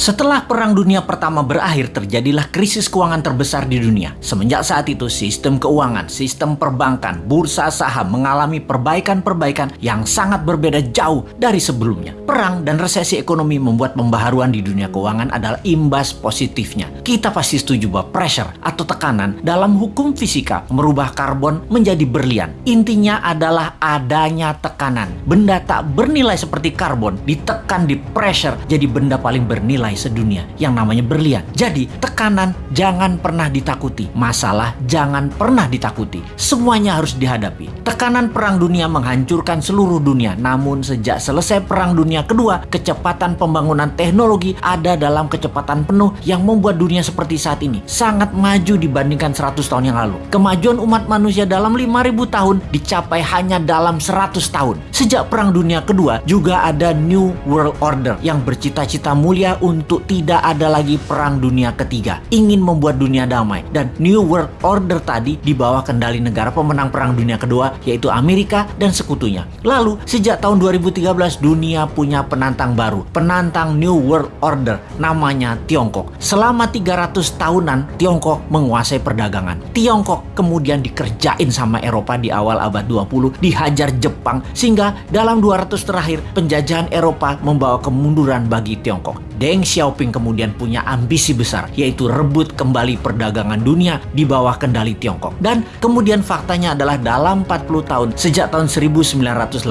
Setelah Perang Dunia Pertama berakhir, terjadilah krisis keuangan terbesar di dunia. Semenjak saat itu, sistem keuangan, sistem perbankan, bursa saham mengalami perbaikan-perbaikan yang sangat berbeda jauh dari sebelumnya. Perang dan resesi ekonomi membuat pembaharuan di dunia keuangan adalah imbas positifnya. Kita pasti setuju bahwa pressure atau tekanan dalam hukum fisika merubah karbon menjadi berlian. Intinya adalah adanya tekanan. Benda tak bernilai seperti karbon ditekan di pressure jadi benda paling bernilai nilai sedunia yang namanya berlian. Jadi, tekanan jangan pernah ditakuti. Masalah jangan pernah ditakuti. Semuanya harus dihadapi. Tekanan perang dunia menghancurkan seluruh dunia. Namun sejak selesai perang dunia kedua, kecepatan pembangunan teknologi ada dalam kecepatan penuh yang membuat dunia seperti saat ini sangat maju dibandingkan 100 tahun yang lalu. Kemajuan umat manusia dalam 5000 tahun dicapai hanya dalam 100 tahun. Sejak perang dunia kedua juga ada New World Order yang bercita-cita mulia untuk untuk tidak ada lagi perang dunia ketiga, ingin membuat dunia damai dan New World Order tadi di bawah kendali negara pemenang perang dunia kedua yaitu Amerika dan sekutunya. Lalu sejak tahun 2013 dunia punya penantang baru, penantang New World Order namanya Tiongkok. Selama 300 tahunan Tiongkok menguasai perdagangan. Tiongkok kemudian dikerjain sama Eropa di awal abad 20, dihajar Jepang sehingga dalam 200 terakhir penjajahan Eropa membawa kemunduran bagi Tiongkok. Deng Xiaoping kemudian punya ambisi besar, yaitu rebut kembali perdagangan dunia di bawah kendali Tiongkok. Dan kemudian faktanya adalah dalam 40 tahun, sejak tahun 1989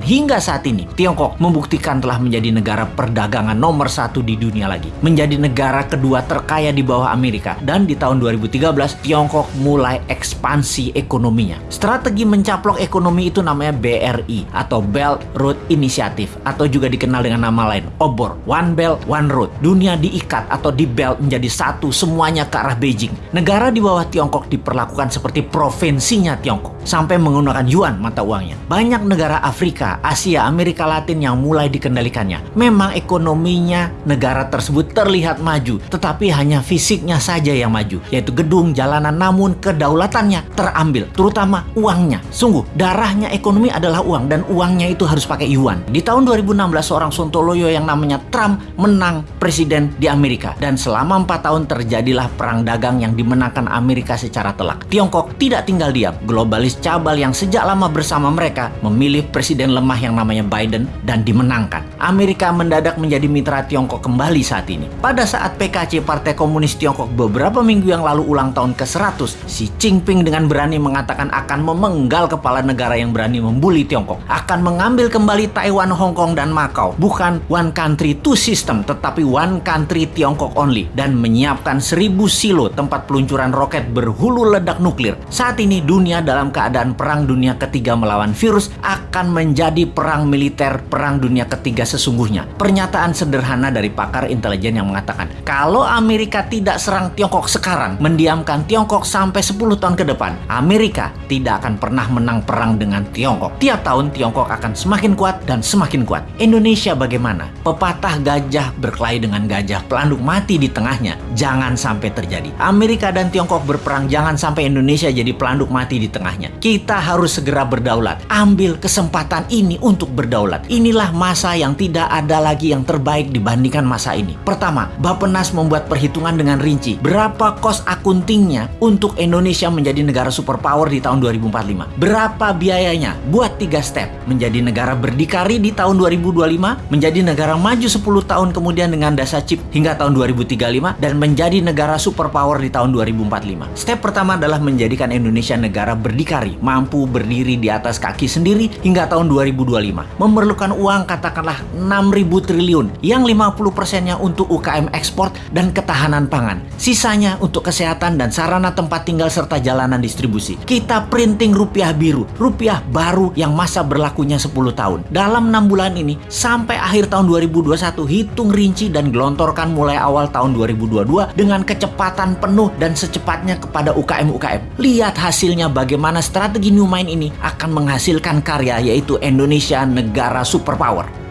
hingga saat ini, Tiongkok membuktikan telah menjadi negara perdagangan nomor satu di dunia lagi. Menjadi negara kedua terkaya di bawah Amerika. Dan di tahun 2013, Tiongkok mulai ekspansi ekonominya. Strategi mencaplok ekonomi itu namanya BRI atau Belt Road Initiative atau juga dikenal dengan nama lain, OBOR, One Belt One Road. Dunia diikat atau di belt menjadi satu semuanya ke arah Beijing. Negara di bawah Tiongkok diperlakukan seperti provinsinya Tiongkok sampai menggunakan yuan mata uangnya. Banyak negara Afrika, Asia, Amerika Latin yang mulai dikendalikannya. Memang ekonominya negara tersebut terlihat maju, tetapi hanya fisiknya saja yang maju, yaitu gedung, jalanan, namun kedaulatannya terambil, terutama uangnya. Sungguh, darahnya ekonomi adalah uang dan uangnya itu harus pakai yuan. Di tahun 2016 seorang Sontoloyo yang namanya Trump menang presiden di Amerika. Dan selama empat tahun terjadilah perang dagang yang dimenangkan Amerika secara telak. Tiongkok tidak tinggal diam. Globalis cabal yang sejak lama bersama mereka memilih presiden lemah yang namanya Biden dan dimenangkan. Amerika mendadak menjadi mitra Tiongkok kembali saat ini. Pada saat PKC Partai Komunis Tiongkok beberapa minggu yang lalu ulang tahun ke-100, Xi Jinping dengan berani mengatakan akan memenggal kepala negara yang berani membuli Tiongkok. Akan mengambil kembali Taiwan, Hong Kong, dan Macau. Bukan one country, two system sistem tetapi one country Tiongkok only dan menyiapkan seribu silo tempat peluncuran roket berhulu ledak nuklir. Saat ini dunia dalam keadaan perang dunia ketiga melawan virus akan menjadi perang militer perang dunia ketiga sesungguhnya. Pernyataan sederhana dari pakar intelijen yang mengatakan kalau Amerika tidak serang Tiongkok sekarang, mendiamkan Tiongkok sampai 10 tahun ke depan, Amerika tidak akan pernah menang perang dengan Tiongkok. Tiap tahun Tiongkok akan semakin kuat dan semakin kuat. Indonesia bagaimana? Pepatah gajah gajah berkelahi dengan gajah, pelanduk mati di tengahnya. Jangan sampai terjadi. Amerika dan Tiongkok berperang, jangan sampai Indonesia jadi pelanduk mati di tengahnya. Kita harus segera berdaulat. Ambil kesempatan ini untuk berdaulat. Inilah masa yang tidak ada lagi yang terbaik dibandingkan masa ini. Pertama, Bapenas membuat perhitungan dengan rinci. Berapa kos akuntingnya untuk Indonesia menjadi negara superpower di tahun 2045? Berapa biayanya? Buat tiga step. Menjadi negara berdikari di tahun 2025, menjadi negara maju 10 tahun tahun kemudian dengan dasa chip hingga tahun 2035 dan menjadi negara superpower di tahun 2045. Step pertama adalah menjadikan Indonesia negara berdikari, mampu berdiri di atas kaki sendiri hingga tahun 2025. Memerlukan uang katakanlah 6.000 triliun, yang 50 persennya untuk UKM ekspor dan ketahanan pangan. Sisanya untuk kesehatan dan sarana tempat tinggal serta jalanan distribusi. Kita printing rupiah biru, rupiah baru yang masa berlakunya 10 tahun. Dalam 6 bulan ini, sampai akhir tahun 2021, hitung hitung rinci dan gelontorkan mulai awal tahun 2022 dengan kecepatan penuh dan secepatnya kepada UKM-UKM. Lihat hasilnya bagaimana strategi New Mind ini akan menghasilkan karya yaitu Indonesia negara superpower.